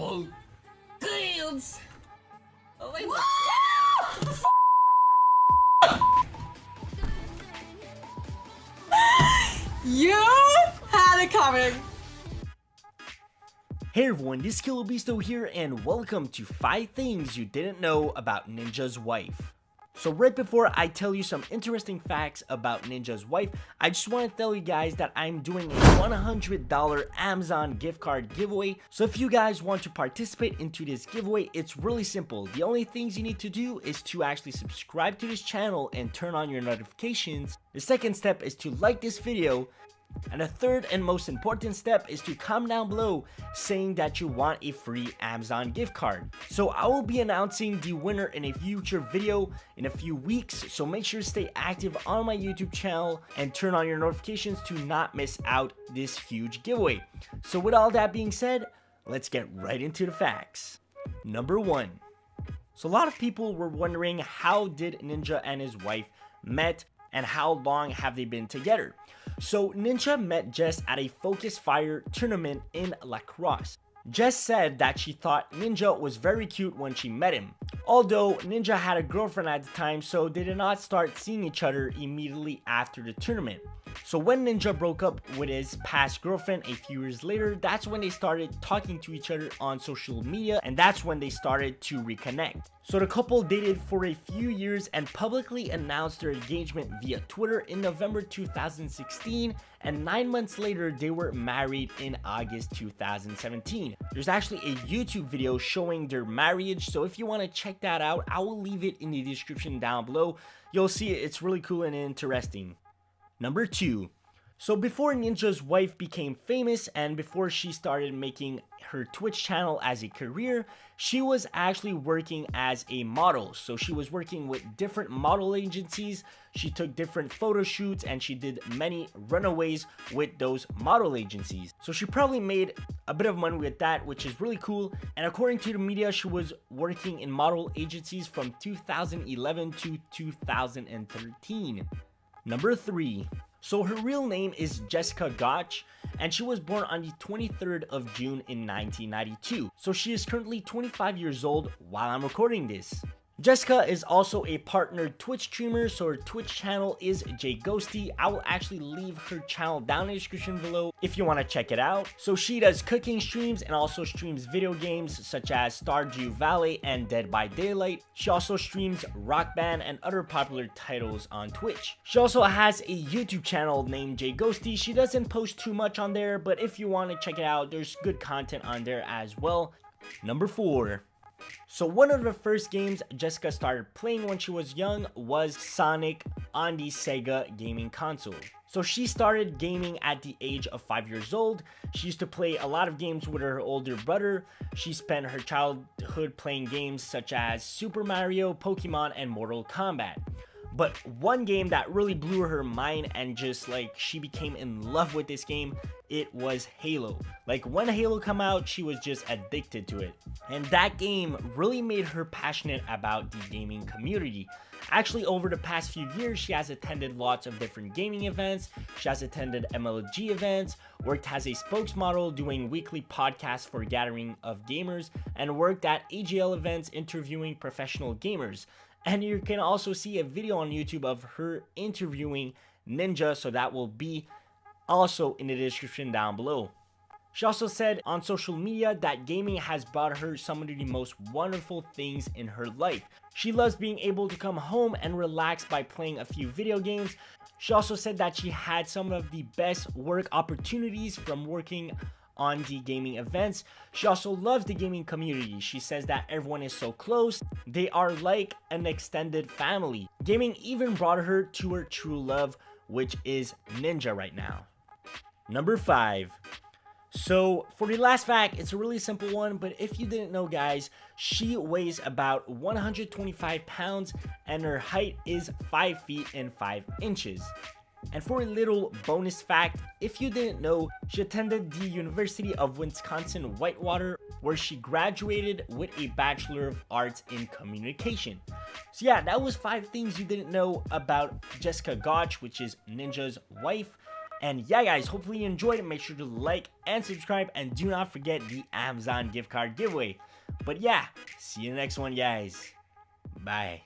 Both fields. Oh my You had it coming. Hey everyone, this is Killer Beasto here and welcome to 5 things you didn't know about Ninja's wife. So right before I tell you some interesting facts about Ninja's wife, I just want to tell you guys that I'm doing a $100 Amazon gift card giveaway. So if you guys want to participate into this giveaway, it's really simple. The only things you need to do is to actually subscribe to this channel and turn on your notifications. The second step is to like this video and the third and most important step is to comment down below saying that you want a free Amazon gift card. So I will be announcing the winner in a future video in a few weeks, so make sure to stay active on my YouTube channel and turn on your notifications to not miss out this huge giveaway. So with all that being said, let's get right into the facts. Number 1. So a lot of people were wondering how did Ninja and his wife met and how long have they been together. So Ninja met Jess at a Focus Fire tournament in La Crosse. Jess said that she thought Ninja was very cute when she met him. Although Ninja had a girlfriend at the time so they did not start seeing each other immediately after the tournament. So when Ninja broke up with his past girlfriend a few years later, that's when they started talking to each other on social media and that's when they started to reconnect. So the couple dated for a few years and publicly announced their engagement via Twitter in November 2016 and 9 months later they were married in August 2017. There's actually a YouTube video showing their marriage so if you want to check that out I will leave it in the description down below. You'll see it, it's really cool and interesting. Number 2. So before Ninja's wife became famous and before she started making her Twitch channel as a career, she was actually working as a model. So she was working with different model agencies, she took different photo shoots and she did many runaways with those model agencies. So she probably made a bit of money with that, which is really cool. And according to the media, she was working in model agencies from 2011 to 2013. Number 3. So her real name is Jessica Goch and she was born on the 23rd of June in 1992. So she is currently 25 years old while I'm recording this. Jessica is also a partnered Twitch streamer, so her Twitch channel is JGhosty. I will actually leave her channel down in the description below if you want to check it out. So she does cooking streams and also streams video games such as Stardew Valley and Dead by Daylight. She also streams Rock Band and other popular titles on Twitch. She also has a YouTube channel named JGhosty. She doesn't post too much on there, but if you want to check it out, there's good content on there as well. Number 4. So one of the first games Jessica started playing when she was young was Sonic on the Sega gaming console. So she started gaming at the age of 5 years old. She used to play a lot of games with her older brother. She spent her childhood playing games such as Super Mario, Pokemon, and Mortal Kombat. But one game that really blew her mind and just like she became in love with this game, it was Halo. Like when Halo come out, she was just addicted to it. And that game really made her passionate about the gaming community. Actually, over the past few years, she has attended lots of different gaming events. She has attended MLG events, worked as a spokesmodel doing weekly podcasts for gathering of gamers, and worked at AGL events interviewing professional gamers. And you can also see a video on YouTube of her interviewing Ninja, so that will be also in the description down below. She also said on social media that gaming has brought her some of the most wonderful things in her life. She loves being able to come home and relax by playing a few video games. She also said that she had some of the best work opportunities from working on the gaming events. She also loves the gaming community. She says that everyone is so close. They are like an extended family. Gaming even brought her to her true love, which is Ninja right now. Number 5. So for the last fact, it's a really simple one, but if you didn't know guys, she weighs about 125 pounds and her height is 5 feet and 5 inches. And for a little bonus fact, if you didn't know, she attended the University of Wisconsin-Whitewater where she graduated with a Bachelor of Arts in Communication. So yeah, that was 5 things you didn't know about Jessica Goch, which is Ninja's wife. And yeah, guys, hopefully you enjoyed it. Make sure to like and subscribe, and do not forget the Amazon gift card giveaway. But yeah, see you in the next one, guys. Bye.